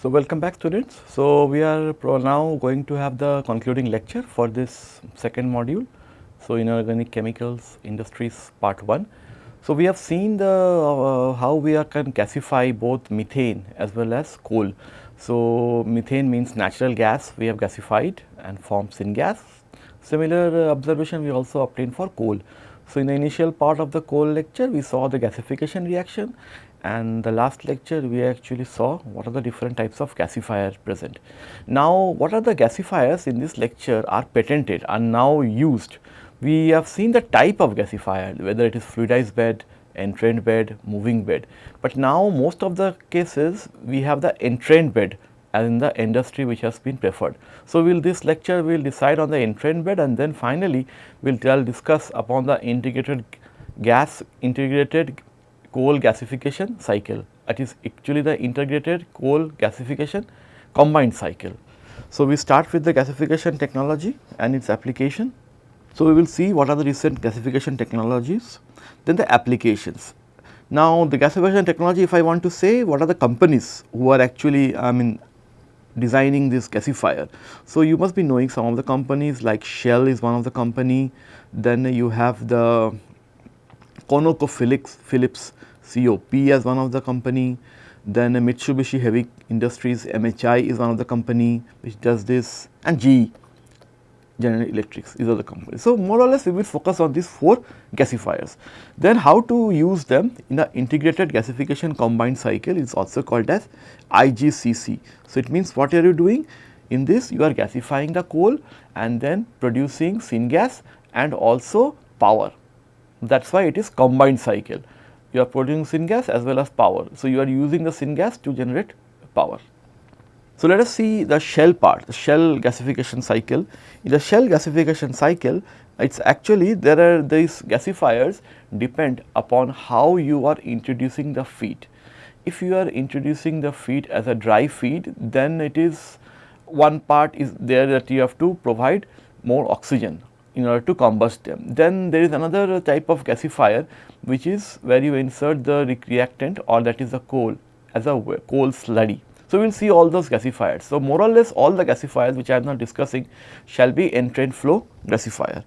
So, welcome back students. So, we are now going to have the concluding lecture for this second module. So, inorganic chemicals industries part 1. So, we have seen the uh, how we are can gasify both methane as well as coal. So, methane means natural gas we have gasified and formed syngas. Similar uh, observation we also obtained for coal. So, in the initial part of the coal lecture we saw the gasification reaction and the last lecture we actually saw what are the different types of gasifier present. Now, what are the gasifiers in this lecture are patented are now used. We have seen the type of gasifier whether it is fluidized bed, entrained bed, moving bed, but now most of the cases we have the entrained bed as in the industry which has been preferred. So, will this lecture we will decide on the entrained bed and then finally, we will discuss upon the integrated gas integrated coal gasification cycle that is actually the integrated coal gasification combined cycle. So, we start with the gasification technology and its application. So, we will see what are the recent gasification technologies, then the applications. Now, the gasification technology if I want to say what are the companies who are actually I mean designing this gasifier. So, you must be knowing some of the companies like Shell is one of the company, then you have the ConocoPhillips Phillips COP as one of the company, then Mitsubishi Heavy Industries MHI is one of the company which does this and GE General Electrics are the companies. So, more or less we will focus on these 4 gasifiers. Then how to use them in the integrated gasification combined cycle is also called as IGCC. So, it means what are you doing in this you are gasifying the coal and then producing syngas and also power that is why it is combined cycle you are producing syngas as well as power. So, you are using the syngas to generate power. So, let us see the shell part, the shell gasification cycle. In the shell gasification cycle, it is actually there are these gasifiers depend upon how you are introducing the feed. If you are introducing the feed as a dry feed, then it is one part is there that you have to provide more oxygen in order to combust them. Then there is another type of gasifier which is where you insert the reactant or that is the coal as a coal slurry. So, we will see all those gasifiers. So, more or less all the gasifiers which I am now discussing shall be entrained flow gasifier.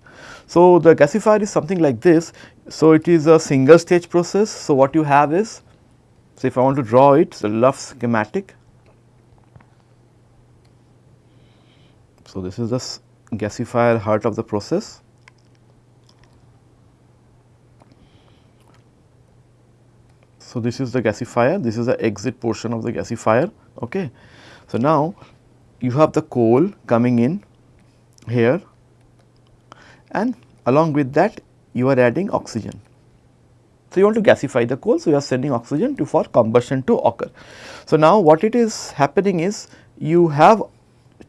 So, the gasifier is something like this. So, it is a single stage process. So, what you have is, so if I want to draw it, it's a rough schematic. So, this is the gasifier heart of the process. So, this is the gasifier, this is the exit portion of the gasifier. Okay. So, now you have the coal coming in here and along with that you are adding oxygen. So, you want to gasify the coal, so you are sending oxygen to for combustion to occur. So, now what it is happening is you have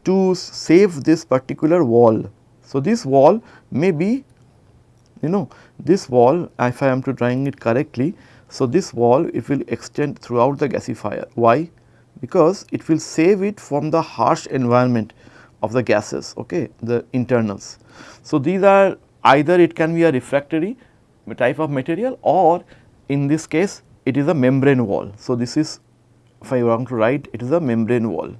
to save this particular wall. So, this wall may be you know this wall if I am to drawing it correctly. So, this wall it will extend throughout the gasifier. Why? Because it will save it from the harsh environment of the gases, okay, the internals. So, these are either it can be a refractory type of material or in this case it is a membrane wall. So, this is if I want to write it is a membrane wall.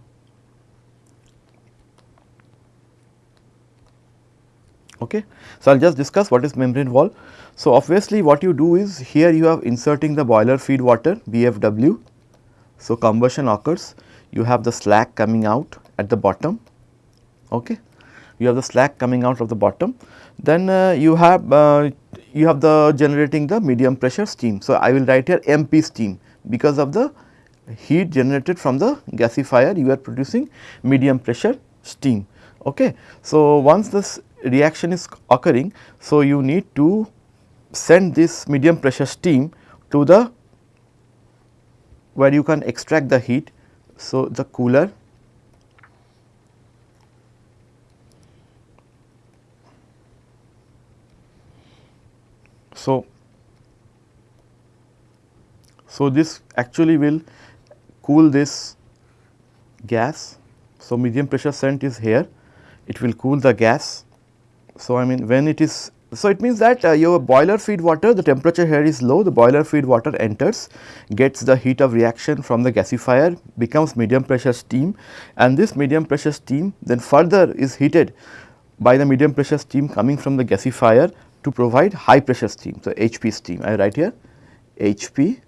Okay. So, I will just discuss what is membrane wall. So, obviously what you do is here you have inserting the boiler feed water BFW. So, combustion occurs. You have the slag coming out at the bottom. Okay? You have the slag coming out of the bottom. Then uh, you have uh, you have the generating the medium pressure steam. So i will write here mp steam. Because of the heat generated from the gasifier you are producing medium pressure steam. Okay? So once this reaction is occurring. So, you need to send this medium pressure steam to the where you can extract the heat. So, the cooler So, so this actually will cool this gas. So, medium pressure sent is here, it will cool the gas so, I mean when it is So, it means that uh, your boiler feed water the temperature here is low the boiler feed water enters gets the heat of reaction from the gasifier becomes medium pressure steam and this medium pressure steam then further is heated by the medium pressure steam coming from the gasifier to provide high pressure steam. So, HP steam I write here HP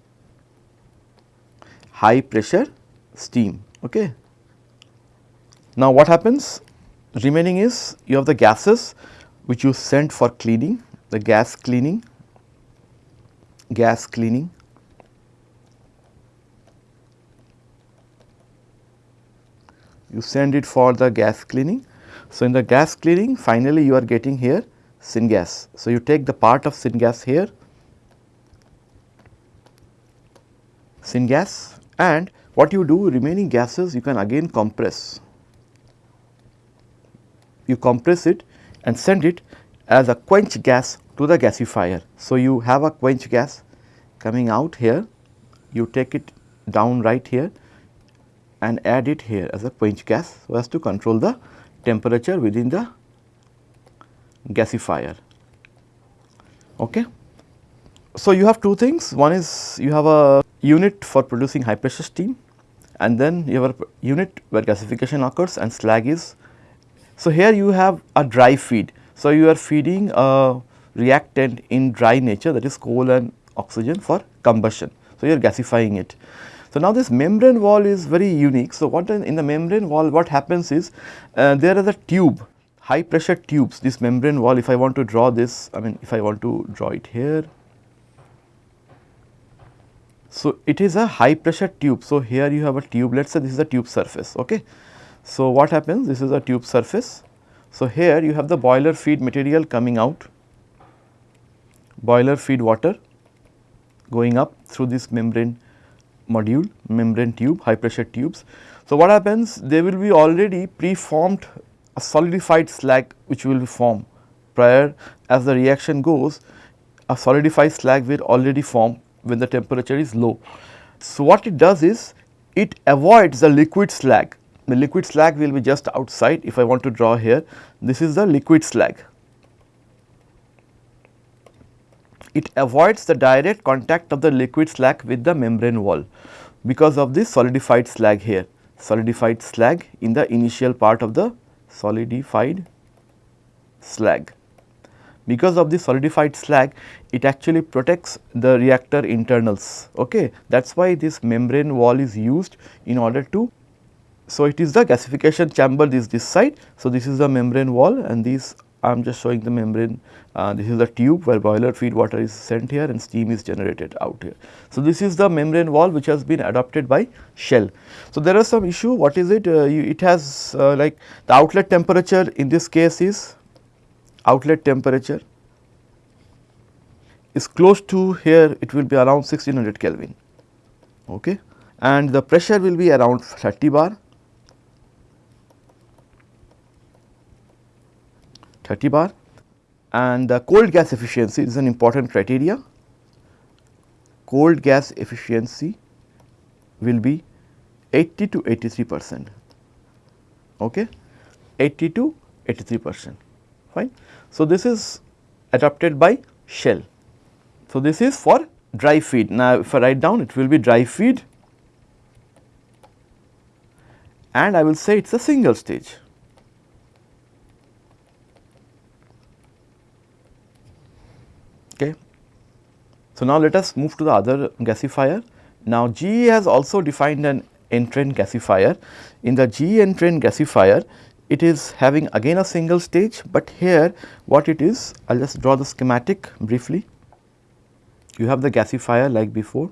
high pressure steam. Okay. Now, what happens remaining is you have the gases which you sent for cleaning, the gas cleaning, gas cleaning. You send it for the gas cleaning. So, in the gas cleaning finally you are getting here syngas. So, you take the part of syngas here, syngas and what you do remaining gases you can again compress. You compress it and send it as a quench gas to the gasifier. So, you have a quench gas coming out here, you take it down right here and add it here as a quench gas so as to control the temperature within the gasifier. Okay. So, you have two things one is you have a unit for producing high pressure steam and then you have a unit where gasification occurs and slag is so, here you have a dry feed. So, you are feeding a reactant in dry nature that is coal and oxygen for combustion. So, you are gasifying it. So, now this membrane wall is very unique. So, what in the membrane wall what happens is uh, there is a tube high pressure tubes this membrane wall if I want to draw this I mean if I want to draw it here. So, it is a high pressure tube. So, here you have a tube let us say this is a tube surface ok. So, what happens this is a tube surface. So, here you have the boiler feed material coming out, boiler feed water going up through this membrane module, membrane tube, high pressure tubes. So, what happens they will be already pre-formed a solidified slag which will be formed prior as the reaction goes a solidified slag will already form when the temperature is low. So, what it does is it avoids the liquid slag the liquid slag will be just outside. If I want to draw here this is the liquid slag. It avoids the direct contact of the liquid slag with the membrane wall. Because of this solidified slag here. Solidified slag in the initial part of the solidified slag. Because of the solidified slag it actually protects the reactor internals. Okay? That is why this membrane wall is used in order to so, it is the gasification chamber this this side. So, this is the membrane wall and these I am just showing the membrane uh, this is the tube where boiler feed water is sent here and steam is generated out here. So, this is the membrane wall which has been adopted by Shell. So, there are some issue what is it uh, you, it has uh, like the outlet temperature in this case is outlet temperature is close to here it will be around 1600 Kelvin okay and the pressure will be around 30 bar 30 bar and the cold gas efficiency is an important criteria. Cold gas efficiency will be 80 to 83 percent, okay, 80 to 83 percent, fine. So, this is adopted by Shell. So, this is for dry feed. Now, if I write down it will be dry feed and I will say it is a single stage. Okay. So, now let us move to the other gasifier. Now, GE has also defined an entrant gasifier. In the GE entrant gasifier, it is having again a single stage, but here what it is, I will just draw the schematic briefly. You have the gasifier like before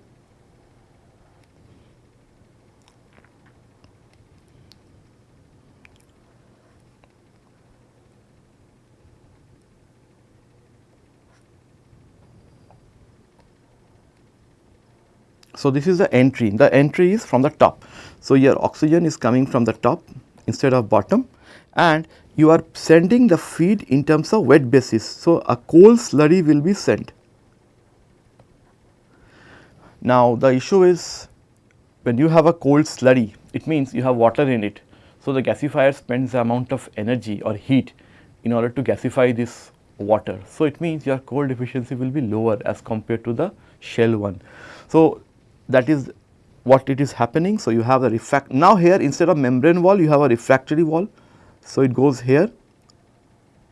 So, this is the entry, the entry is from the top. So, your oxygen is coming from the top instead of bottom and you are sending the feed in terms of wet basis. So, a coal slurry will be sent. Now, the issue is when you have a coal slurry, it means you have water in it. So, the gasifier spends the amount of energy or heat in order to gasify this water. So, it means your cold efficiency will be lower as compared to the shell one. So, that is what it is happening. So, you have a refract now here instead of membrane wall you have a refractory wall. So, it goes here.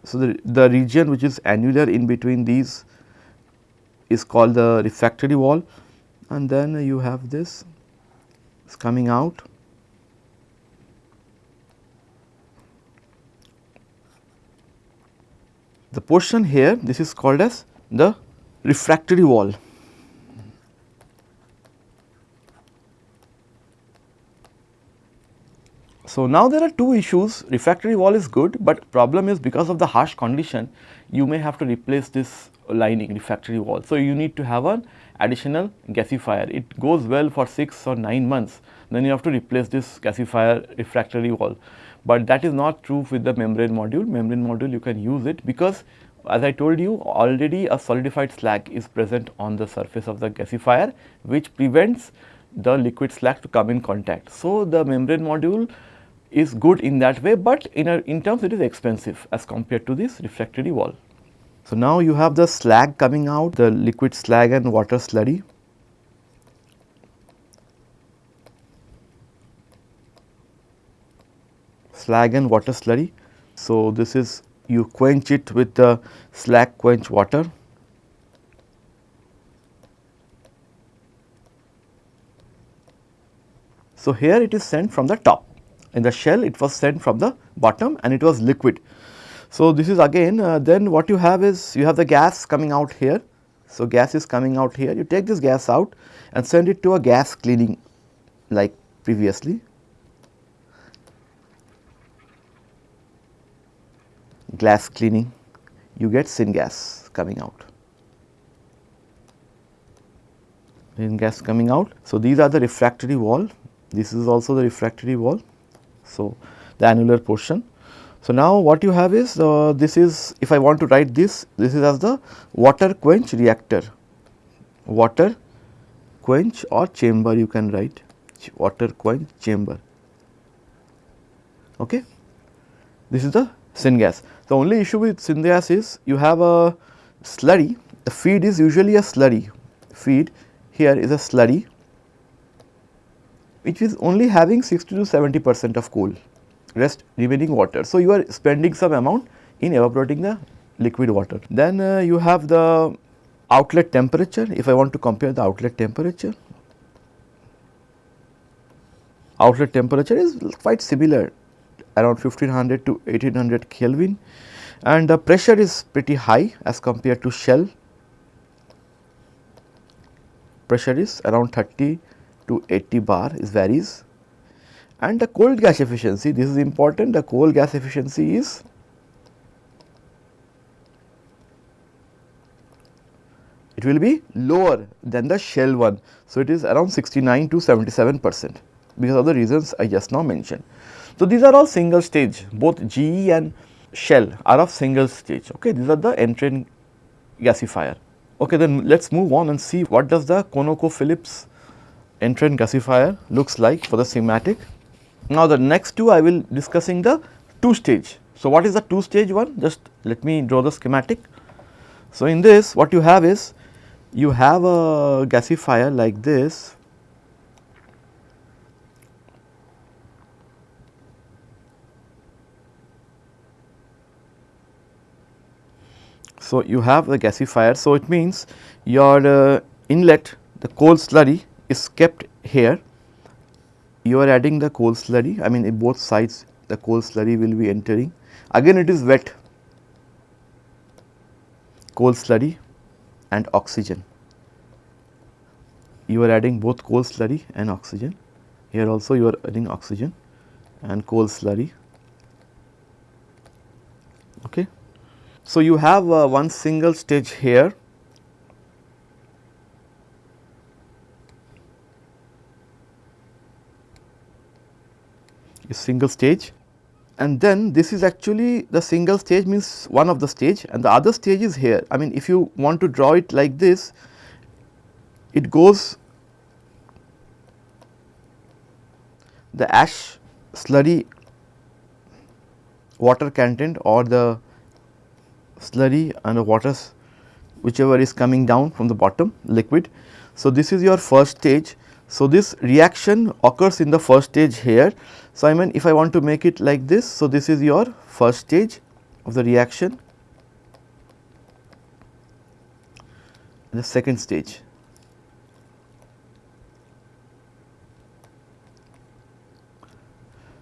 So, the, the region which is annular in between these is called the refractory wall and then you have this is coming out the portion here this is called as the refractory wall. So, now there are two issues refractory wall is good, but problem is because of the harsh condition you may have to replace this lining refractory wall. So, you need to have an additional gasifier it goes well for 6 or 9 months then you have to replace this gasifier refractory wall but that is not true with the membrane module. Membrane module you can use it because as I told you already a solidified slag is present on the surface of the gasifier which prevents the liquid slag to come in contact. So, the membrane module is good in that way, but in, a, in terms it is expensive as compared to this refractory wall. So, now you have the slag coming out the liquid slag and water slurry slag and water slurry. So, this is you quench it with the slag quench water. So, here it is sent from the top in the shell it was sent from the bottom and it was liquid. So, this is again uh, then what you have is you have the gas coming out here. So, gas is coming out here you take this gas out and send it to a gas cleaning like previously gas cleaning you get syngas coming out. Syngas coming out. So, these are the refractory wall, this is also the refractory wall. So, the annular portion. So, now what you have is uh, this is if I want to write this, this is as the water quench reactor, water quench or chamber you can write water quench chamber. Okay. This is the syngas. The only issue with syngas is you have a slurry, the feed is usually a slurry, feed here is a slurry which is only having 60 to 70 percent of cool, rest remaining water. So, you are spending some amount in evaporating the liquid water. Then uh, you have the outlet temperature, if I want to compare the outlet temperature, outlet temperature is quite similar around 1500 to 1800 Kelvin and the pressure is pretty high as compared to shell. Pressure is around 30 to 80 bar is varies and the cold gas efficiency this is important the cold gas efficiency is it will be lower than the shell one. So, it is around 69 to 77 percent because of the reasons I just now mentioned. So, these are all single stage both GE and shell are of single stage okay these are the entrant gasifier. Okay then let us move on and see what does the ConocoPhillips entrant gasifier looks like for the schematic. Now the next two I will discussing the two stage. So, what is the two stage one just let me draw the schematic. So, in this what you have is you have a gasifier like this So, you have the gasifier. So, it means your uh, inlet the coal slurry is kept here. You are adding the coal slurry I mean both sides the coal slurry will be entering. Again it is wet coal slurry and oxygen. You are adding both coal slurry and oxygen. Here also you are adding oxygen and coal slurry. Okay. So, you have uh, one single stage here a single stage and then this is actually the single stage means one of the stage and the other stage is here. I mean if you want to draw it like this, it goes the ash slurry water content or the slurry and the waters whichever is coming down from the bottom liquid. So, this is your first stage. So, this reaction occurs in the first stage here. So, I mean if I want to make it like this, so this is your first stage of the reaction, the second stage.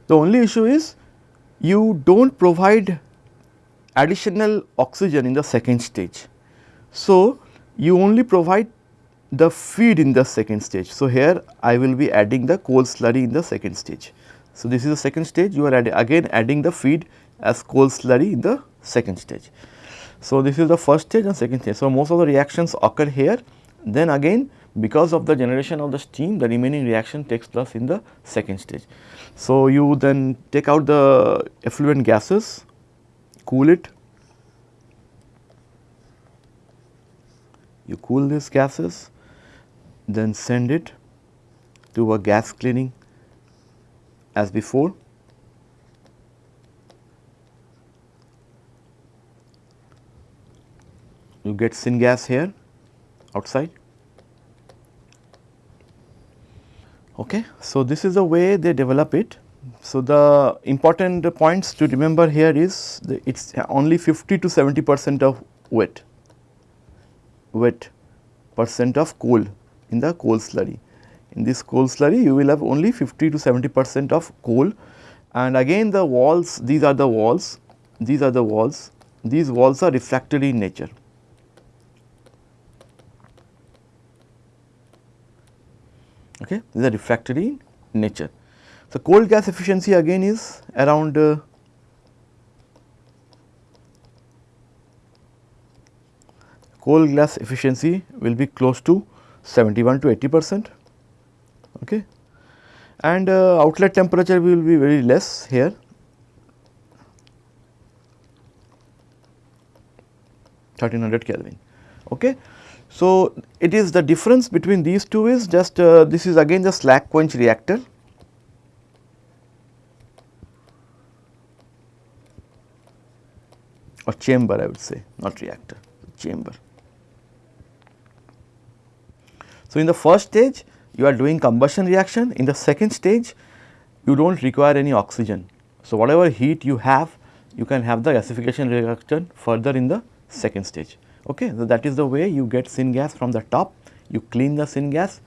The only issue is you do not provide additional oxygen in the second stage. So, you only provide the feed in the second stage. So, here I will be adding the coal slurry in the second stage. So, this is the second stage you are add again adding the feed as coal slurry in the second stage. So, this is the first stage and second stage. So, most of the reactions occur here then again because of the generation of the steam the remaining reaction takes place in the second stage. So, you then take out the effluent gases, cool it, you cool these gases, then send it to a gas cleaning as before. You get syngas here outside Okay. So, this is the way they develop it. So, the important points to remember here is it is only 50 to 70 percent of wet, wet percent of coal in the coal slurry. In this coal slurry you will have only 50 to 70 percent of coal and again the walls these are the walls, these are the walls, these walls are refractory in nature. okay these are refractory in nature. So, cold gas efficiency again is around uh, cold gas efficiency will be close to 71 to 80 percent okay and uh, outlet temperature will be very less here 1300 Kelvin okay so, it is the difference between these two is just uh, this is again the slag quench reactor. or chamber I would say not reactor chamber. So, in the first stage you are doing combustion reaction in the second stage you do not require any oxygen. So, whatever heat you have you can have the gasification reaction further in the second stage. Okay. So, that is the way you get syngas from the top, you clean the syngas.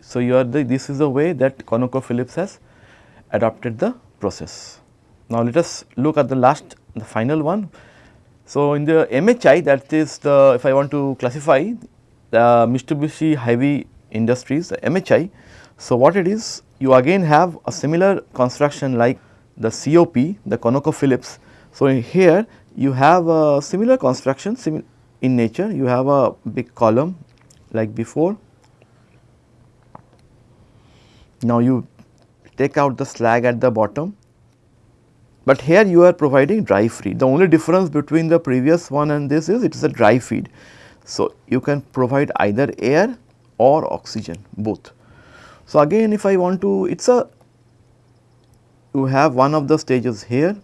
So, you are the this is the way that ConocoPhillips has adopted the process. Now, let us look at the last the final one. So, in the MHI that is the if I want to classify the Mitsubishi Heavy Industries MHI. So, what it is you again have a similar construction like the COP the ConocoPhillips. So, here you have a similar construction in nature you have a big column like before. Now, you take out the slag at the bottom, but here you are providing dry feed. The only difference between the previous one and this is it is a dry feed. So, you can provide either air or oxygen both. So, again if I want to it is a you have one of the stages here.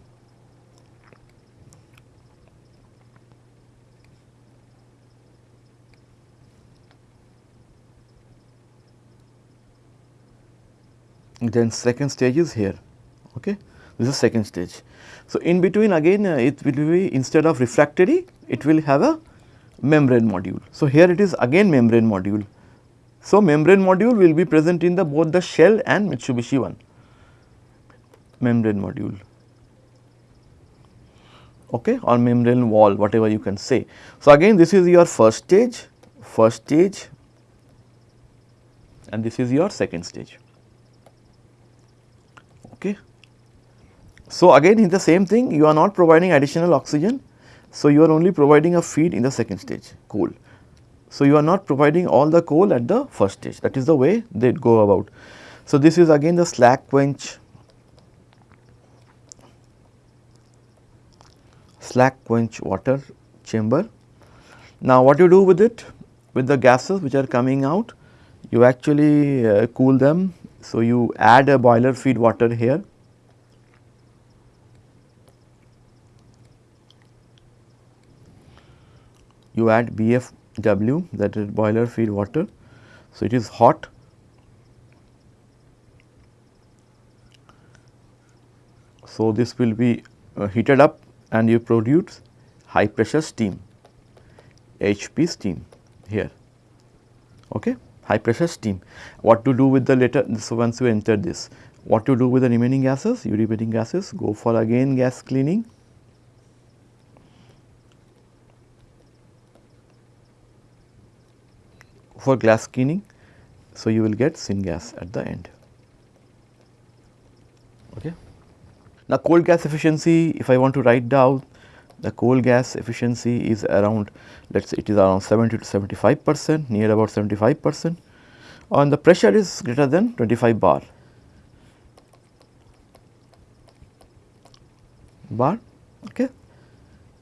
Then second stage is here. Okay? This is second stage. So in between again uh, it will be instead of refractory it will have a membrane module. So here it is again membrane module. So membrane module will be present in the both the shell and mitsubishi one. Membrane module. Okay or membrane wall whatever you can say. So again this is your first stage first stage and this is your second stage. Okay. So, again in the same thing you are not providing additional oxygen. So, you are only providing a feed in the second stage coal. So, you are not providing all the coal at the first stage that is the way they go about. So, this is again the slag quench slag quench water chamber. Now, what you do with it with the gases which are coming out you actually uh, cool them so, you add a boiler feed water here you add BFW that is boiler feed water. So, it is hot. So, this will be uh, heated up and you produce high pressure steam HP steam here. Okay? High pressure steam. What to do with the later so once you enter this? What to do with the remaining gases? You remaining gases. Go for again gas cleaning for gas cleaning. So, you will get syngas at the end. Okay. Now, cold gas efficiency if I want to write down the cold gas efficiency is around let us say it is around 70 to 75 percent near about 75 percent and the pressure is greater than 25 bar bar okay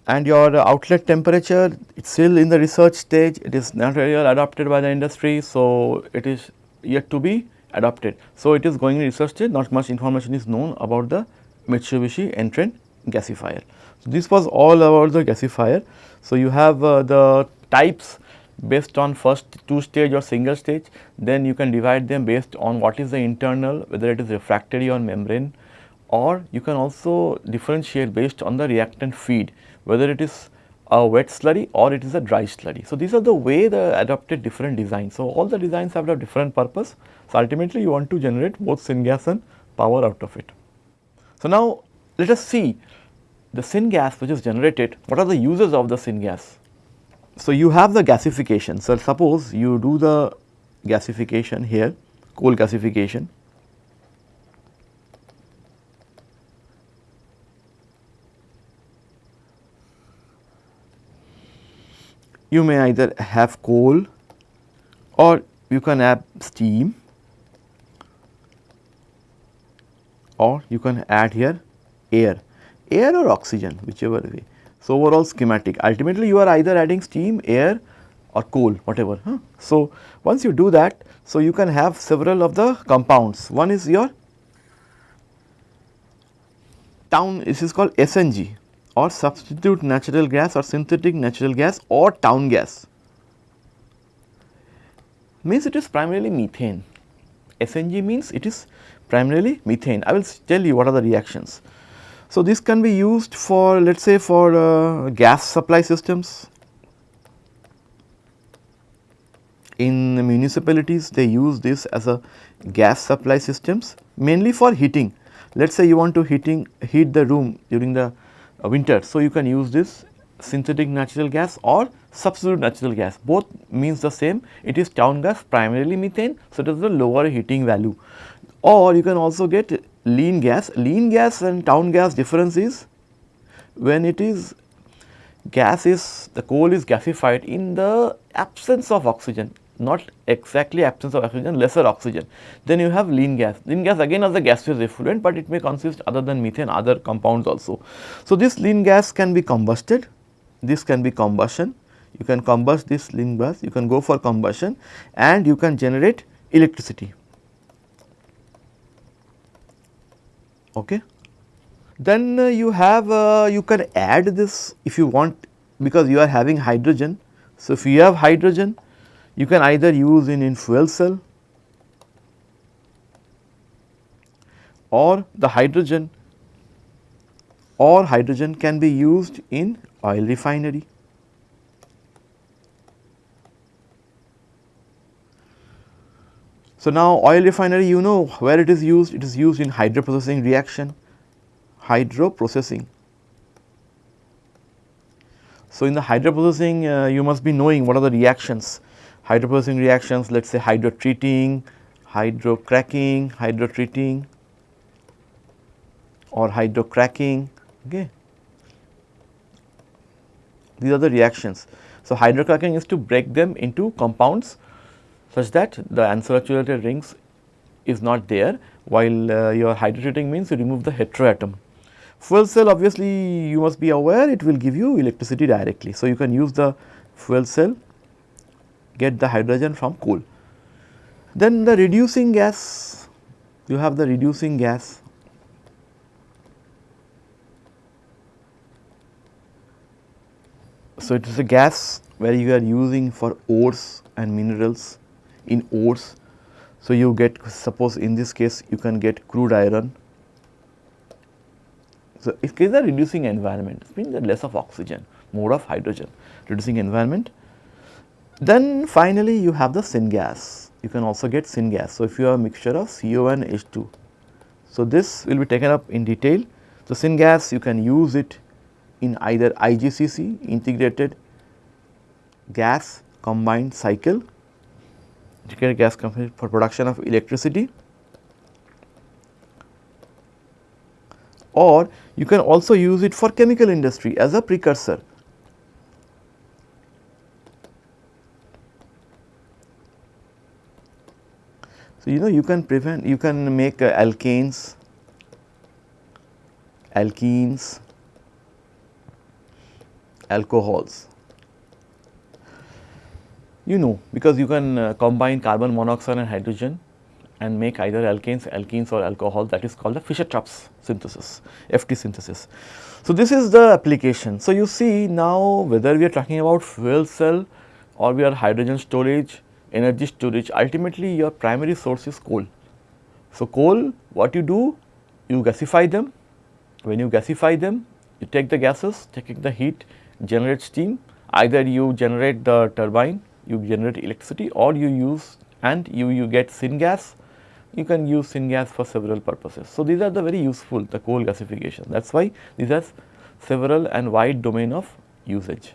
and your outlet temperature it is still in the research stage. It is not really adopted by the industry so it is yet to be adopted. So it is going in research stage. Not much information is known about the Mitsubishi Entrant gasifier. So, this was all about the gasifier. So, you have uh, the types based on first two stage or single stage, then you can divide them based on what is the internal whether it is refractory or membrane. Or you can also differentiate based on the reactant feed whether it is a wet slurry or it is a dry slurry. So, these are the way the adopted different designs. So, all the designs have a different purpose. So, ultimately you want to generate both syngas and power out of it. So, now let us see the syngas which is generated, what are the uses of the syngas? So, you have the gasification. So, suppose you do the gasification here, coal gasification. You may either have coal or you can have steam or you can add here air air or oxygen whichever way. So, overall schematic ultimately you are either adding steam, air or coal whatever. Huh? So, once you do that, so you can have several of the compounds. One is your town this is called SNG or substitute natural gas or synthetic natural gas or town gas means it is primarily methane. SNG means it is primarily methane. I will tell you what are the reactions. So, this can be used for let us say for uh, gas supply systems. In municipalities they use this as a gas supply systems mainly for heating. Let us say you want to heating heat the room during the Uh, winter. So, you can use this synthetic natural gas or substitute natural gas both means the same it is town gas primarily methane. So, it is the lower heating value or you can also get lean gas. Lean gas and town gas difference is when it is gas is the coal is gasified in the absence of oxygen not exactly absence of oxygen lesser oxygen then you have lean gas. Lean gas again as a gaseous effluent but it may consist other than methane other compounds also. So, this lean gas can be combusted this can be combustion you can combust this lean gas you can go for combustion and you can generate electricity okay. Then uh, you have uh, you can add this if you want because you are having hydrogen. So, if you have hydrogen you can either use in, fuel cell or the hydrogen or hydrogen can be used in oil refinery. So, now oil refinery you know where it is used, it is used in hydroprocessing reaction, hydroprocessing. So, in the hydroprocessing uh, you must be knowing what are the reactions, hydroprocessing reactions let us say hydrotreating, hydrocracking, hydrotreating or hydrocracking okay. These are the reactions. So, hydrocracking is to break them into compounds such that the unsaturated rings is not there while uh, your hydrotreating means you remove the heteroatom. Fuel cell obviously you must be aware it will give you electricity directly. So, you can use the fuel cell get the hydrogen from coal. Then the reducing gas you have the reducing gas So, it is a gas where you are using for ores and minerals in ores. So, you get suppose in this case you can get crude iron. So, if case reducing environment it means less of oxygen more of hydrogen reducing environment. Then finally, you have the syngas you can also get syngas. So, if you have a mixture of CO and H2. So, this will be taken up in detail. So, syngas you can use it in either IGCC integrated gas combined cycle integrated gas combined for production of electricity or you can also use it for chemical industry as a precursor So, you know you can prevent you can make uh, alkanes, alkenes, alcohols. You know because you can uh, combine carbon monoxide and hydrogen and make either alkanes, alkenes or alcohol that is called the Fischer-Tropsch synthesis, FT synthesis. So, this is the application. So, you see now whether we are talking about fuel cell or we are hydrogen storage energy storage ultimately your primary source is coal. So, coal what you do you gasify them when you gasify them you take the gases taking the heat generate steam either you generate the turbine you generate electricity or you use and you, you get syngas you can use syngas for several purposes. So, these are the very useful the coal gasification that is why these are several and wide domain of usage.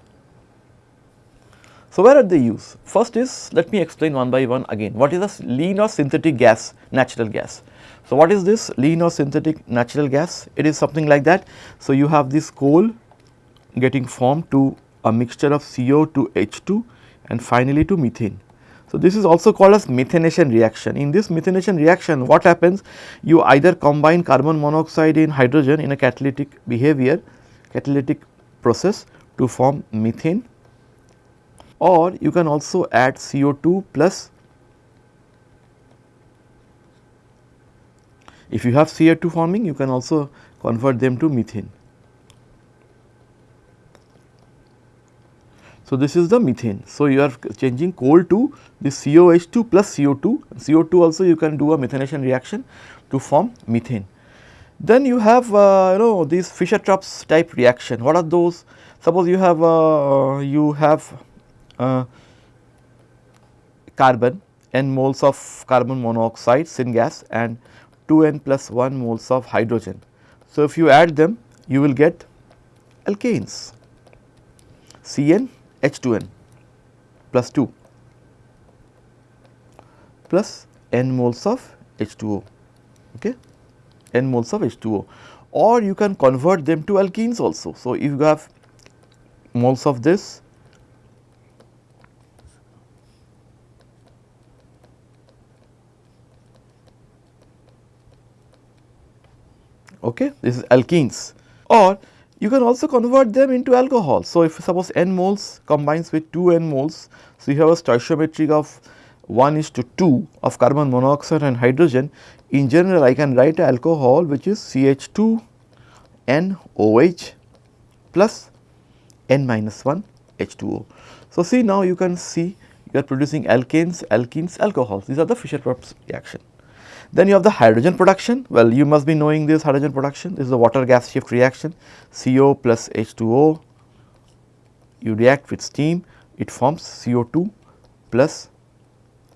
So, where are they used? First is let me explain one by one again what is a lean or synthetic gas natural gas. So, what is this lean or synthetic natural gas? It is something like that. So, you have this coal getting formed to a mixture of CO to H2 and finally to methane. So, this is also called as methanation reaction. In this methanation reaction what happens? You either combine carbon monoxide in hydrogen in a catalytic behavior, catalytic process to form methane or you can also add CO2 plus if you have CO2 forming you can also convert them to methane. So, this is the methane. So, you are changing coal to the COH2 plus CO2, CO2 also you can do a methanation reaction to form methane. Then you have uh, you know these Fischer-Tropsch type reaction. What are those? Suppose you have uh, you have uh, carbon n moles of carbon monoxide syngas and 2 n plus 1 moles of hydrogen. So, if you add them you will get alkanes Cn H2n plus 2 plus n moles of H2O okay n moles of H2O or you can convert them to alkenes also. So, if you have moles of this okay this is alkenes or you can also convert them into alcohol. So, if suppose n moles combines with 2 n moles, so you have a stoichiometry of 1 is to 2 of carbon monoxide and hydrogen. In general, I can write alcohol which is CH2 NOH plus N minus 1 H2O. So, see now you can see you are producing alkanes, alkenes, alcohols. These are the Fischer-Tropsch reaction. Then you have the hydrogen production. Well, you must be knowing this hydrogen production. This is the water gas shift reaction CO plus H2O. You react with steam, it forms CO2 plus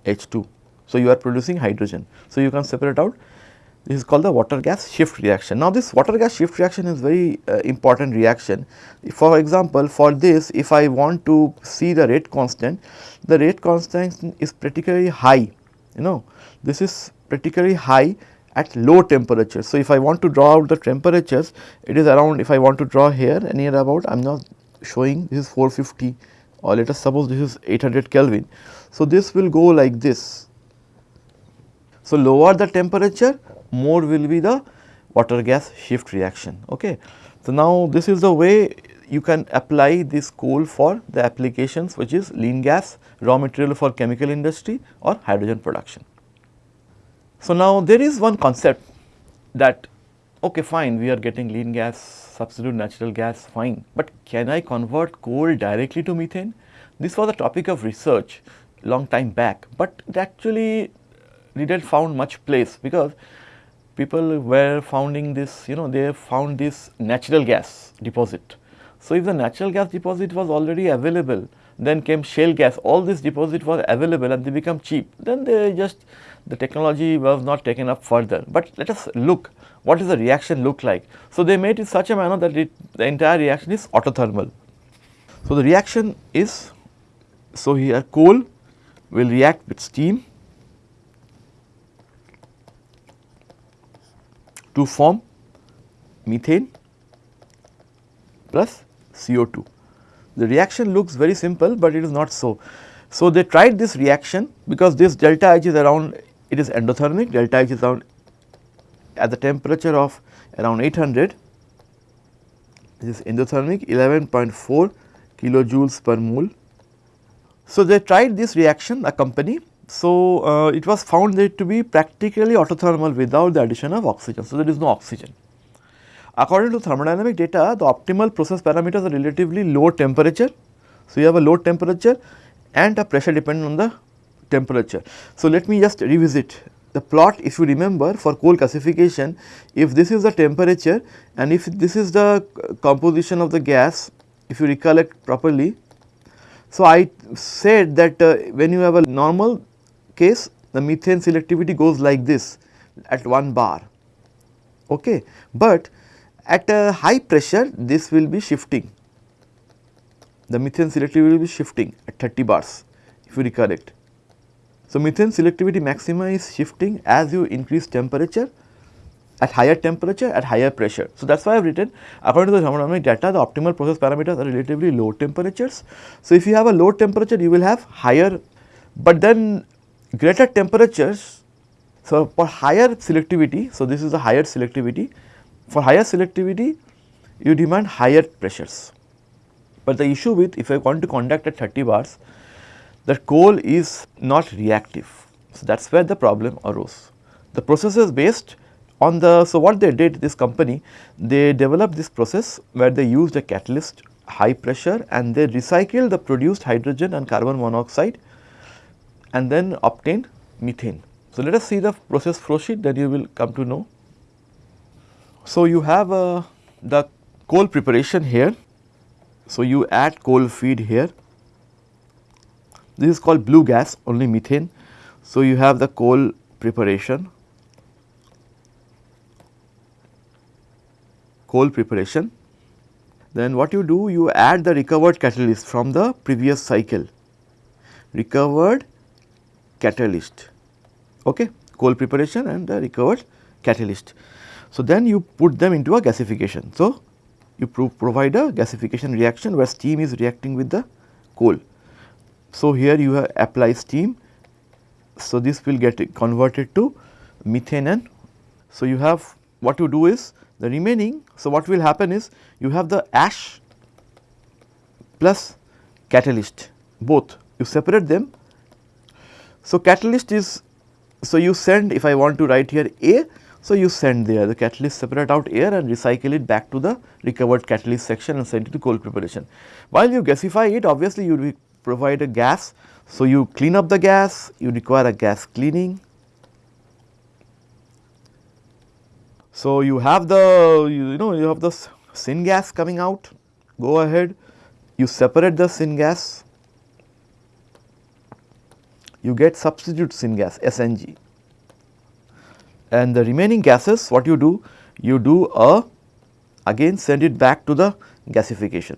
H2. So, you are producing hydrogen. So, you can separate out this is called the water gas shift reaction. Now, this water gas shift reaction is very uh, important reaction. For example, for this if I want to see the rate constant, the rate constant is particularly high, you know, this is particularly high at low temperatures. So, if I want to draw out the temperatures, it is around if I want to draw here near about I am not showing this is 450 or let us suppose this is 800 Kelvin. So, this will go like this. So, lower the temperature more will be the water gas shift reaction. Okay. So, now this is the way you can apply this coal for the applications which is lean gas raw material for chemical industry or hydrogen production. So, now there is one concept that okay fine we are getting lean gas substitute natural gas fine, but can I convert coal directly to methane? this was a topic of research long time back, but it actually uh, didn't found much place because people were founding this, you know, they found this natural gas deposit. So, if the natural gas deposit was already available, then came shale gas, all this deposit was available and they become cheap, then they just, the technology was not taken up further. But let us look, what does the reaction look like? So, they made it such a manner that it, the entire reaction is autothermal. So, the reaction is, so here coal will react with steam to form methane plus CO2. The reaction looks very simple, but it is not so. So, they tried this reaction because this delta H is around it is endothermic delta H is around at the temperature of around 800 this is endothermic 11.4 kilojoules per mole. So, they tried this reaction a company. So, uh, it was found that to be practically autothermal without the addition of oxygen. So, there is no oxygen. According to thermodynamic data, the optimal process parameters are relatively low temperature. So, you have a low temperature and a pressure dependent on the temperature. So, let me just revisit the plot if you remember for coal gasification if this is the temperature and if this is the composition of the gas if you recollect properly. So, I said that uh, when you have a normal case the methane selectivity goes like this at 1 bar okay but at a high pressure this will be shifting, the methane selectivity will be shifting at 30 bars if you recollect. So, methane selectivity maxima is shifting as you increase temperature at higher temperature at higher pressure. So, that is why I have written according to the thermodynamic data the optimal process parameters are relatively low temperatures. So, if you have a low temperature you will have higher, but then greater temperatures. So, for higher selectivity, so this is the higher selectivity for higher selectivity, you demand higher pressures. But the issue with if I want to conduct at 30 bars, the coal is not reactive. So, that is where the problem arose. The process is based on the, so what they did this company, they developed this process where they used a catalyst high pressure and they recycled the produced hydrogen and carbon monoxide and then obtained methane. So, let us see the process flow sheet then you will come to know so, you have uh, the coal preparation here. So, you add coal feed here. This is called blue gas only methane. So, you have the coal preparation, coal preparation. Then what you do you add the recovered catalyst from the previous cycle, recovered catalyst, okay, coal preparation and the recovered catalyst. So, then you put them into a gasification. So, you pro provide a gasification reaction where steam is reacting with the coal. So, here you apply steam. So, this will get converted to methane and so you have what you do is the remaining. So, what will happen is you have the ash plus catalyst both you separate them. So, catalyst is so you send if I want to write here A so, you send there the catalyst separate out air and recycle it back to the recovered catalyst section and send it to coal preparation. While you gasify it obviously you provide a gas. So, you clean up the gas, you require a gas cleaning. So, you have the you know you have the syngas coming out go ahead you separate the syngas you get substitute syngas SNG and the remaining gases what you do? You do a again send it back to the gasification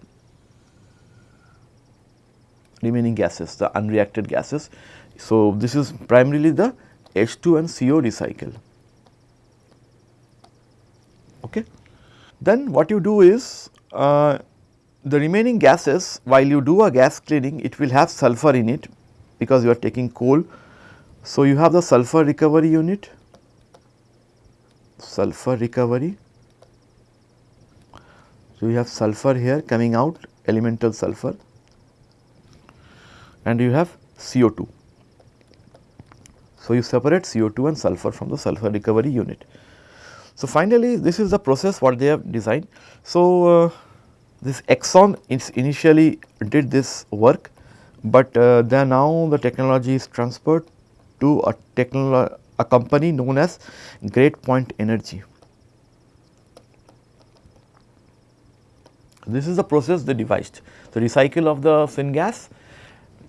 remaining gases the unreacted gases. So, this is primarily the H2 and CO recycle. Okay. Then what you do is uh, the remaining gases while you do a gas cleaning it will have sulfur in it because you are taking coal. So, you have the sulfur recovery unit sulfur recovery. So, you have sulfur here coming out elemental sulfur and you have CO2. So, you separate CO2 and sulfur from the sulfur recovery unit. So, finally, this is the process what they have designed. So, uh, this Exxon initially did this work but uh, then now the technology is transferred to a technolo a company known as Great Point Energy. This is the process they devised. So, recycle of the syngas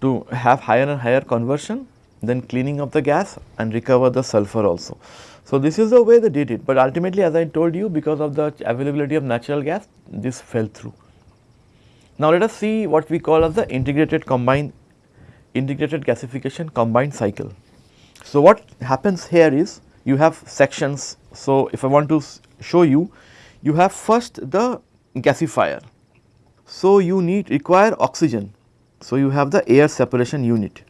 to have higher and higher conversion, then cleaning of the gas and recover the sulfur also. So, this is the way they did it, but ultimately as I told you because of the availability of natural gas, this fell through. Now, let us see what we call as the integrated combined integrated gasification combined cycle. So, what happens here is you have sections. So, if I want to show you, you have first the gasifier. So, you need require oxygen. So, you have the air separation unit,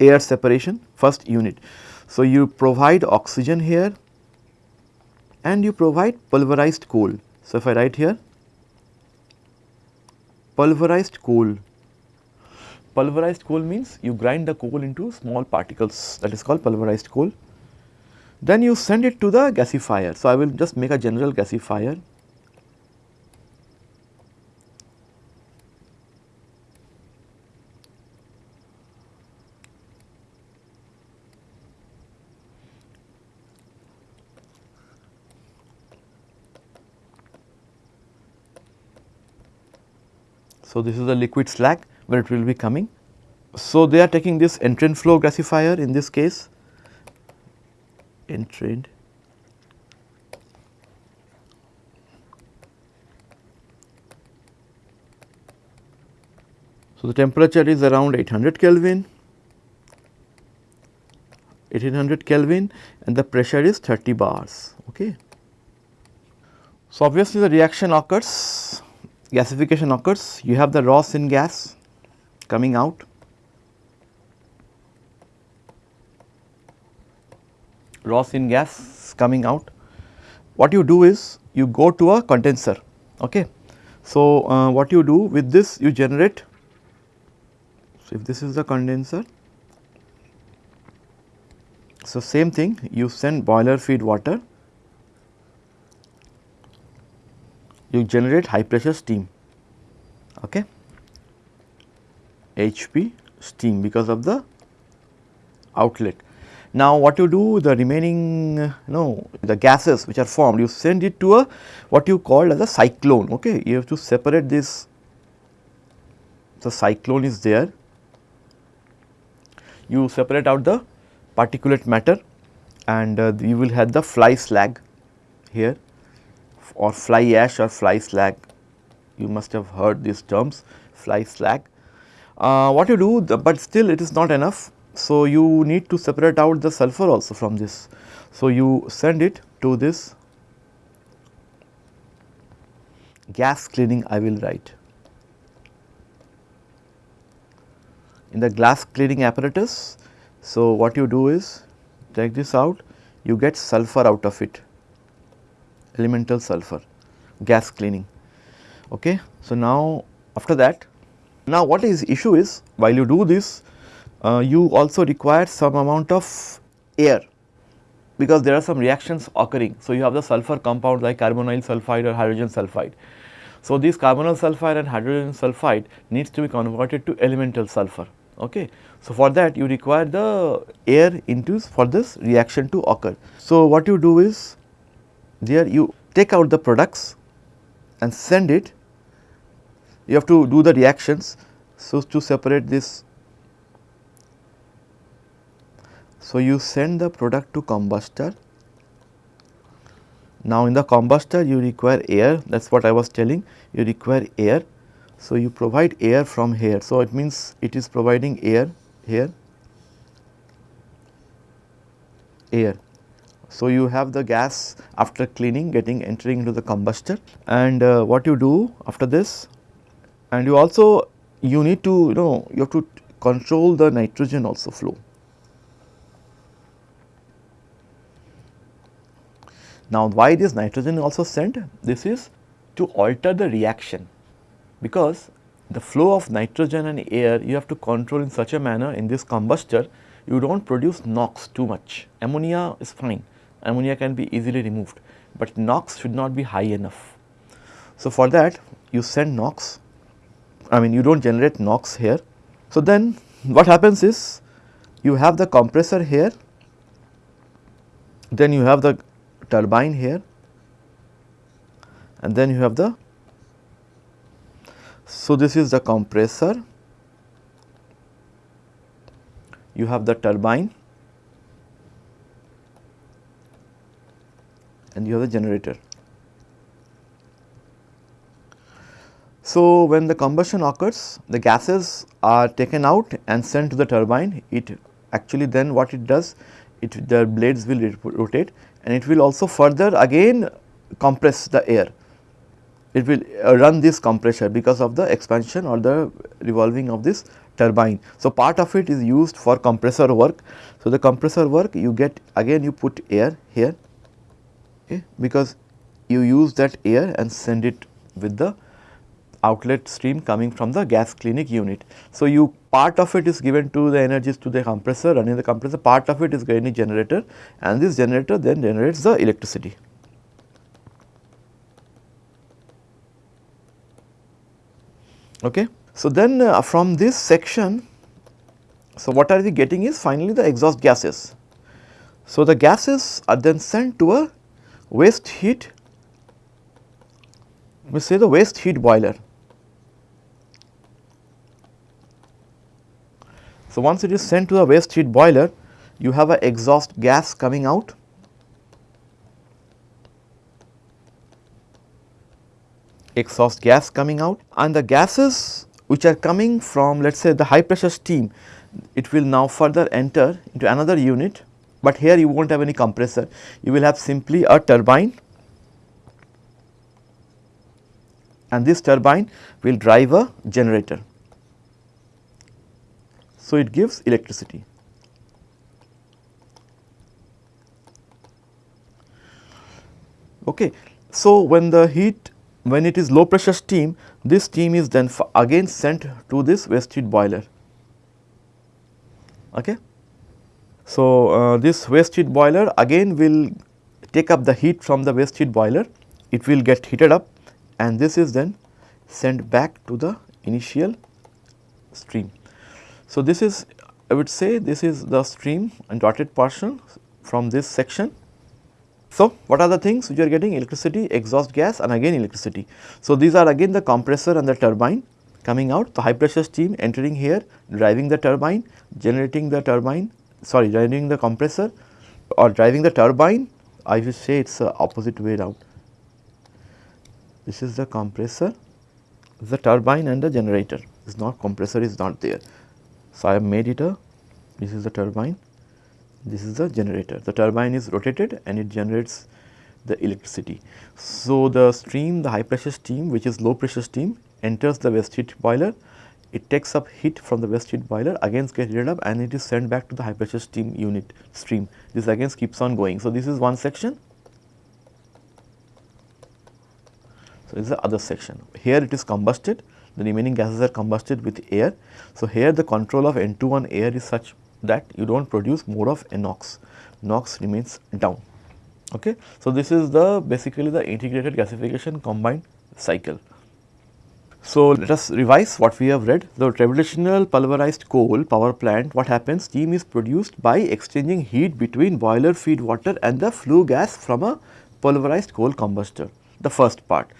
air separation first unit. So, you provide oxygen here and you provide pulverized coal. So, if I write here pulverized coal, pulverized coal means you grind the coal into small particles that is called pulverized coal. Then you send it to the gasifier. So, I will just make a general gasifier. So, this is the liquid slag where it will be coming. So, they are taking this entrained flow gasifier in this case entrained So, the temperature is around 800 Kelvin, 1800 Kelvin and the pressure is 30 bars. Okay. So, obviously the reaction occurs, gasification occurs, you have the raw syngas coming out raw syngas coming out. What you do is you go to a condenser. Okay. So, uh, what you do with this you generate, so if this is the condenser, so same thing you send boiler feed water, you generate high pressure steam, okay. HP steam because of the outlet. Now, what you do the remaining you know the gases which are formed you send it to a what you call as a cyclone okay you have to separate this the cyclone is there you separate out the particulate matter and uh, you will have the fly slag here or fly ash or fly slag you must have heard these terms fly slag. Uh, what you do the, but still it is not enough so, you need to separate out the sulfur also from this. So, you send it to this gas cleaning I will write. In the gas cleaning apparatus, so what you do is take this out, you get sulfur out of it, elemental sulfur, gas cleaning. Okay. So, now after that, now what is issue is while you do this, uh, you also require some amount of air because there are some reactions occurring. So, you have the sulfur compound like carbonyl sulfide or hydrogen sulfide. So, this carbonyl sulfide and hydrogen sulfide needs to be converted to elemental sulfur. Okay. So, for that you require the air into for this reaction to occur. So, what you do is there you take out the products and send it, you have to do the reactions. So, to separate this So, you send the product to combustor. Now, in the combustor you require air that is what I was telling you require air. So, you provide air from here. So, it means it is providing air here air. So, you have the gas after cleaning getting entering into the combustor and uh, what you do after this and you also you need to you know you have to control the nitrogen also flow. Now, why this nitrogen also sent? This is to alter the reaction because the flow of nitrogen and air you have to control in such a manner in this combustor you do not produce NOx too much. Ammonia is fine, ammonia can be easily removed, but NOx should not be high enough. So, for that you send NOx I mean you do not generate NOx here. So, then what happens is you have the compressor here, then you have the turbine here and then you have the so this is the compressor you have the turbine and you have the generator. So, when the combustion occurs the gases are taken out and sent to the turbine it actually then what it does it the blades will rotate and it will also further again compress the air. It will uh, run this compressor because of the expansion or the revolving of this turbine. So, part of it is used for compressor work. So, the compressor work you get again you put air here okay, because you use that air and send it with the outlet stream coming from the gas cleaning unit. So, you part of it is given to the energies to the compressor running the compressor part of it is going to generator and this generator then generates the electricity. Okay. So, then uh, from this section, so what are we getting is finally the exhaust gases. So, the gases are then sent to a waste heat, we say the waste heat boiler. So, once it is sent to the waste heat boiler, you have a exhaust gas coming out. Exhaust gas coming out. And the gases which are coming from let us say the high pressure steam, it will now further enter into another unit, but here you will not have any compressor, you will have simply a turbine. And this turbine will drive a generator. So, it gives electricity. Okay. So, when the heat when it is low pressure steam, this steam is then again sent to this waste heat boiler. Okay. So, uh, this waste heat boiler again will take up the heat from the waste heat boiler, it will get heated up and this is then sent back to the initial stream. So, this is I would say this is the stream and dotted portion from this section so, what are the things which are getting electricity, exhaust gas and again electricity. So, these are again the compressor and the turbine coming out, the high pressure steam entering here, driving the turbine, generating the turbine, sorry driving the compressor or driving the turbine, I will say it is opposite way around. This is the compressor, the turbine and the generator is not compressor is not there. So, I have made it a, this is the turbine this is the generator. The turbine is rotated and it generates the electricity. So, the stream, the high pressure steam which is low pressure steam enters the waste heat boiler, it takes up heat from the waste heat boiler again gets heated up and it is sent back to the high pressure steam unit stream. This again keeps on going. So, this is one section. So, this is the other section. Here it is combusted, the remaining gases are combusted with air. So, here the control of N2 on air is such that you do not produce more of NOx, NOx remains down. Okay. So, this is the basically the integrated gasification combined cycle. So, let us revise what we have read. The traditional pulverized coal power plant, what happens? Steam is produced by exchanging heat between boiler feed water and the flue gas from a pulverized coal combustor. The first part.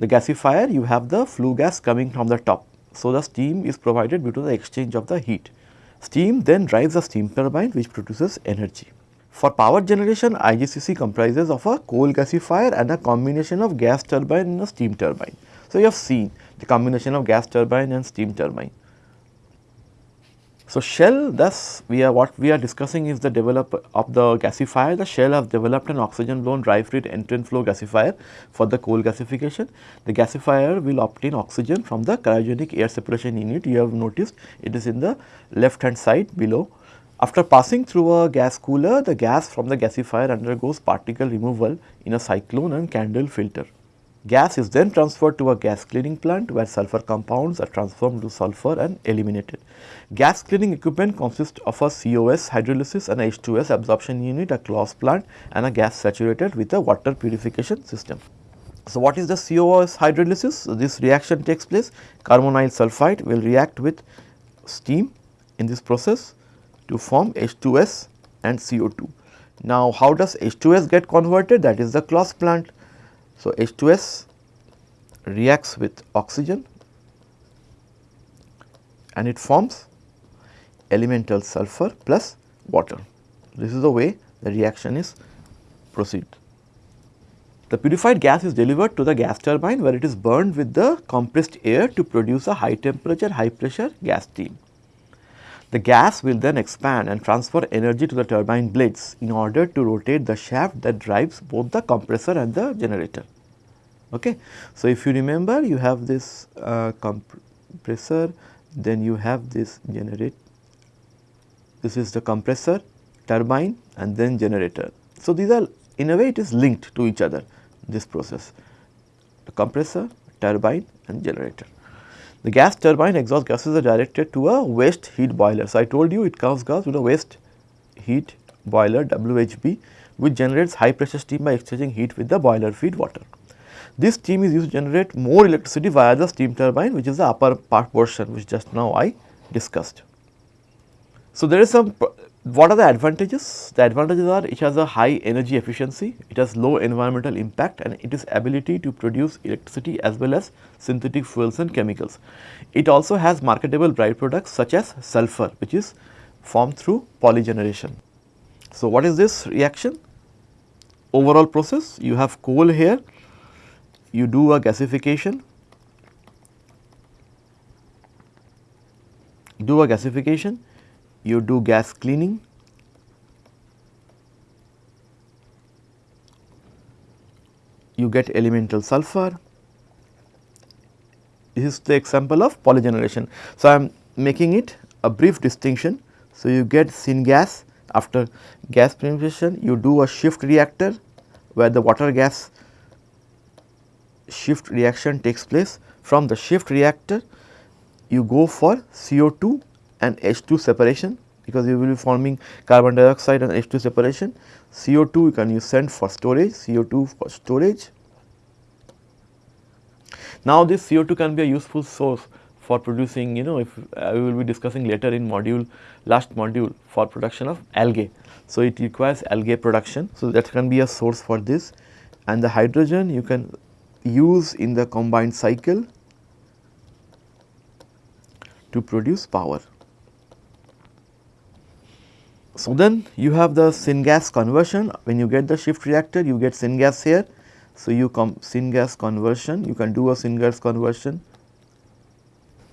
The gasifier, you have the flue gas coming from the top. So, the steam is provided due to the exchange of the heat. Steam then drives a steam turbine which produces energy. For power generation, IGCC comprises of a coal gasifier and a combination of gas turbine and a steam turbine. So, you have seen the combination of gas turbine and steam turbine. So, Shell thus we are what we are discussing is the develop of the gasifier. The Shell has developed an oxygen blown dry fluid entrained flow gasifier for the coal gasification. The gasifier will obtain oxygen from the cryogenic air separation unit. You have noticed it is in the left hand side below. After passing through a gas cooler, the gas from the gasifier undergoes particle removal in a cyclone and candle filter. Gas is then transferred to a gas cleaning plant where sulfur compounds are transformed to sulfur and eliminated. Gas cleaning equipment consists of a COS hydrolysis and H2S absorption unit, a Claus plant and a gas saturated with a water purification system. So, what is the COS hydrolysis? So, this reaction takes place carbonyl sulphide will react with steam in this process to form H2S and CO2. Now, how does H2S get converted? That is the Claus plant. So, H2S reacts with oxygen and it forms elemental sulfur plus water. This is the way the reaction is proceed. The purified gas is delivered to the gas turbine where it is burned with the compressed air to produce a high temperature, high pressure gas steam. The gas will then expand and transfer energy to the turbine blades in order to rotate the shaft that drives both the compressor and the generator. Okay. So, if you remember you have this uh, compressor then you have this generate this is the compressor turbine and then generator. So, these are in a way it is linked to each other this process the compressor, turbine and generator. The gas turbine exhaust gases are directed to a waste heat boiler. So, I told you it comes gas to the waste heat boiler WHB which generates high pressure steam by exchanging heat with the boiler feed water. This steam is used to generate more electricity via the steam turbine which is the upper part portion which just now I discussed. So, there is some what are the advantages? The advantages are it has a high energy efficiency, it has low environmental impact and it is ability to produce electricity as well as synthetic fuels and chemicals. It also has marketable byproducts such as sulfur which is formed through polygeneration. So, what is this reaction? Overall process you have coal here, you do a gasification, do a gasification you do gas cleaning, you get elemental sulfur. This is the example of polygeneration. So, I am making it a brief distinction. So, you get syngas after gas penetration you do a shift reactor where the water gas shift reaction takes place. From the shift reactor you go for CO2 and H2 separation because you will be forming carbon dioxide and H2 separation. CO2 you can use send for storage, CO2 for storage. Now this CO2 can be a useful source for producing you know if uh, we will be discussing later in module last module for production of algae. So it requires algae production. So that can be a source for this and the hydrogen you can use in the combined cycle to produce power. So, then you have the syngas conversion. When you get the shift reactor you get syngas here. So, you come syngas conversion. You can do a syngas conversion.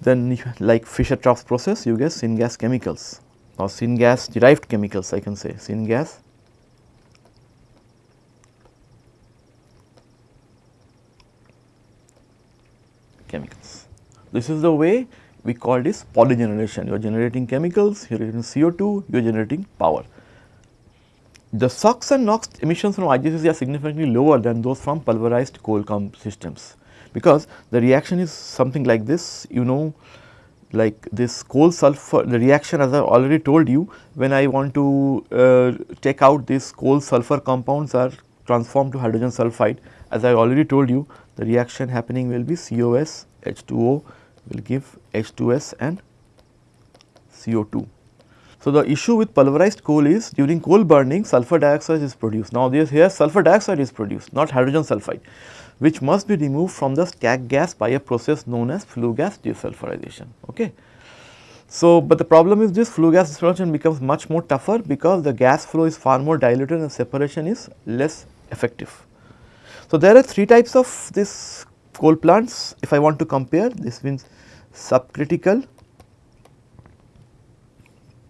Then like Fischer-Tropsch process you get syngas chemicals or syngas derived chemicals I can say. Syngas. Chemicals. This is the way we call this polygeneration. You are generating chemicals, you are generating CO2, you are generating power. The SOx and NOx emissions from IGCC are significantly lower than those from pulverized coal comb systems because the reaction is something like this you know like this coal sulfur the reaction as I already told you when I want to uh, take out these coal sulfur compounds are transformed to hydrogen sulfide as I already told you the reaction happening will be COS H2O will give H2S and CO2. So, the issue with pulverized coal is during coal burning sulfur dioxide is produced. Now, this here sulfur dioxide is produced not hydrogen sulfide which must be removed from the stack gas by a process known as flue gas desulfurization. Okay. So, but the problem is this flue gas desulfurization becomes much more tougher because the gas flow is far more diluted and separation is less effective. So, there are three types of this coal plants if I want to compare this means subcritical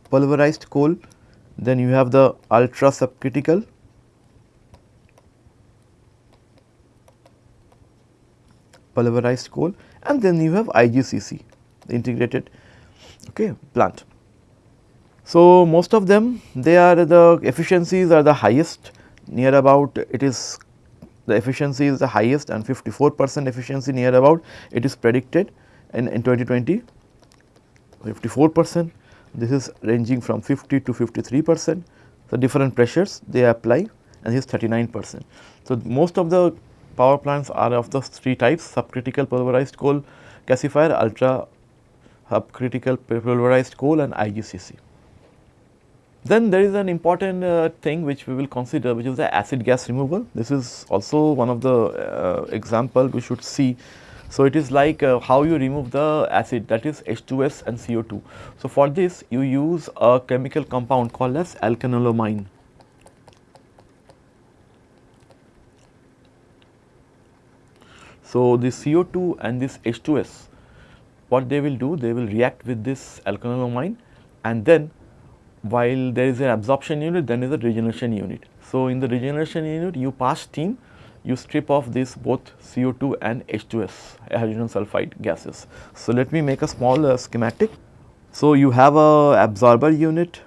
pulverized coal, then you have the ultra subcritical pulverized coal and then you have IGCC the integrated okay, plant. So, most of them they are the efficiencies are the highest near about it is the efficiency is the highest and 54 percent efficiency near about it is predicted in, in 2020 54 percent this is ranging from 50 to 53 percent. So, different pressures they apply and this is 39 percent. So, most of the power plants are of the three types subcritical pulverized coal gasifier, ultra subcritical pulverized coal and IGCC. Then there is an important uh, thing which we will consider which is the acid gas removal. This is also one of the uh, example we should see. So, it is like uh, how you remove the acid that is H2S and CO2. So, for this you use a chemical compound called as alkanolamine. So, this CO2 and this H2S what they will do they will react with this alkanolamine and then while there is an absorption unit then is a regeneration unit. So, in the regeneration unit you pass steam you strip off this both CO2 and H2S hydrogen sulfide gases. So, let me make a small uh, schematic. So, you have a absorber unit,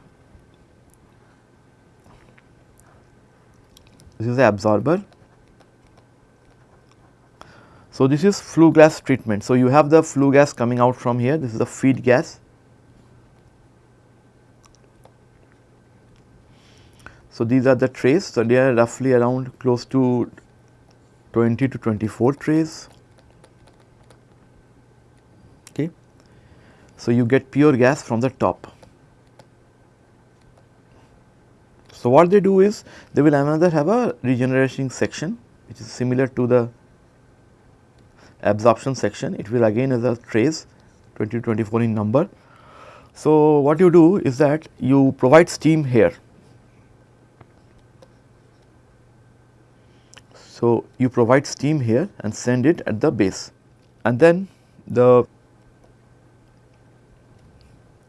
this is the absorber. So, this is flue gas treatment. So, you have the flue gas coming out from here, this is the feed gas So, these are the trays. So, they are roughly around close to 20 to 24 trays. Okay. So, you get pure gas from the top. So, what they do is they will another have a regenerating section which is similar to the absorption section. It will again as a trays 20 to 24 in number. So, what you do is that you provide steam here So, you provide steam here and send it at the base and then the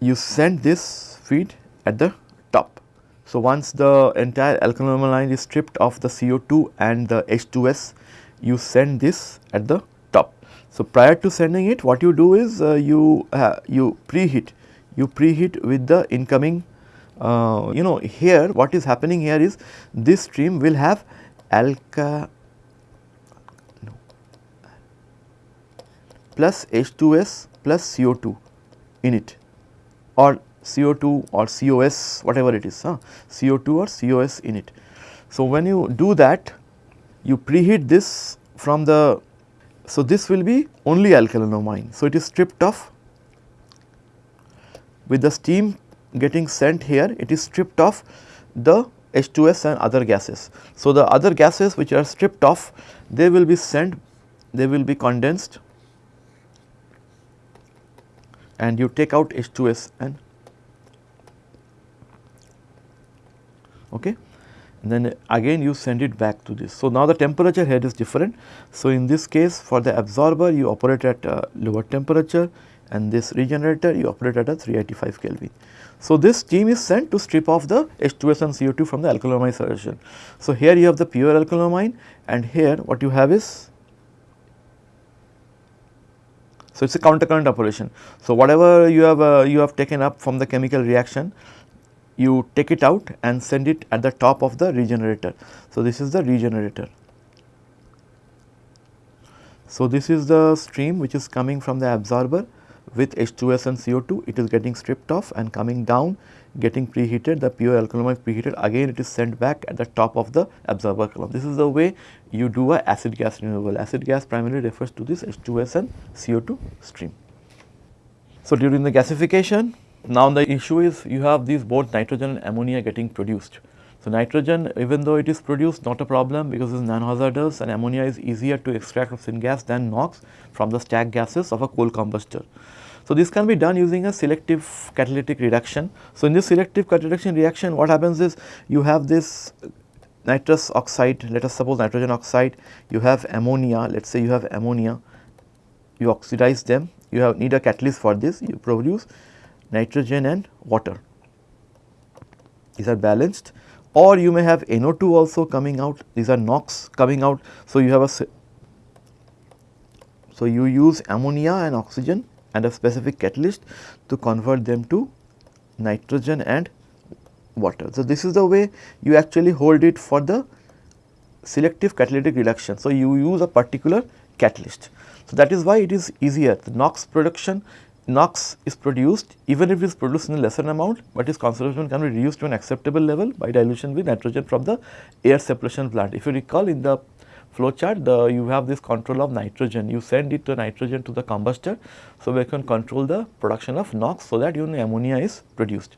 you send this feed at the top. So, once the entire alkanolamine is stripped of the CO2 and the H2S, you send this at the top. So, prior to sending it what you do is uh, you uh, you preheat, you preheat with the incoming uh, you know here what is happening here is this stream will have alka plus H2S plus CO2 in it or CO2 or COS whatever it is huh? CO2 or COS in it. So, when you do that you preheat this from the so this will be only alkanolamine. So, it is stripped off with the steam getting sent here it is stripped off the H2S and other gases. So, the other gases which are stripped off they will be sent they will be condensed and you take out H2S and okay and then again you send it back to this. So, now the temperature head is different. So, in this case for the absorber you operate at a lower temperature and this regenerator you operate at a 385 Kelvin. So, this steam is sent to strip off the H2S and CO2 from the alkanolamine solution. So, here you have the pure alkanolamine and here what you have is so, it is a counter current operation. So, whatever you have uh, you have taken up from the chemical reaction you take it out and send it at the top of the regenerator. So, this is the regenerator. So, this is the stream which is coming from the absorber with H2S and CO2 it is getting stripped off and coming down getting preheated the pure alkaline preheated again it is sent back at the top of the absorber column. This is the way you do a acid gas removal. Acid gas primarily refers to this H2S and CO2 stream. So, during the gasification now the issue is you have these both nitrogen and ammonia getting produced. So, nitrogen even though it is produced not a problem because it is non-hazardous and ammonia is easier to extract from syngas than NOx from the stack gases of a coal combustor. So, this can be done using a selective catalytic reduction. So, in this selective catalytic reduction reaction what happens is you have this nitrous oxide let us suppose nitrogen oxide you have ammonia let us say you have ammonia you oxidize them you have need a catalyst for this you produce nitrogen and water these are balanced or you may have NO2 also coming out these are NOx coming out. So, you have a so you use ammonia and oxygen and a specific catalyst to convert them to nitrogen and water. So, this is the way you actually hold it for the selective catalytic reduction. So, you use a particular catalyst. So, that is why it is easier the NOx production NOx is produced even if it is produced in a lesser amount, but its concentration can be reduced to an acceptable level by dilution with nitrogen from the air separation plant. If you recall in the flowchart, the you have this control of nitrogen. You send it to nitrogen to the combustor, so we can control the production of NOx so that you know ammonia is produced.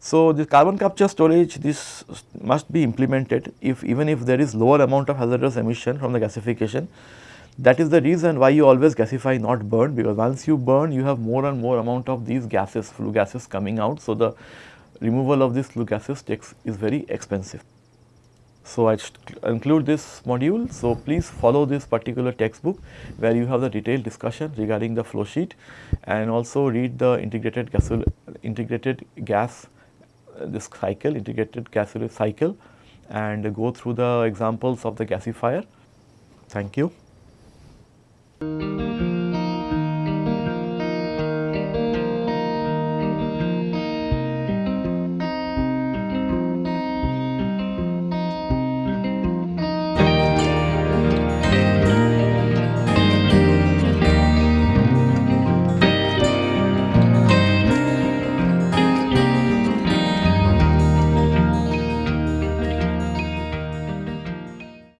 So, the carbon capture storage this must be implemented if even if there is lower amount of hazardous emission from the gasification. That is the reason why you always gasify not burn because once you burn you have more and more amount of these gases flue gases coming out. So, the removal of these flue gases takes is very expensive. So, I include this module. So, please follow this particular textbook where you have the detailed discussion regarding the flow sheet and also read the integrated gas integrated gas uh, this cycle integrated gas cycle and go through the examples of the gasifier. Thank you.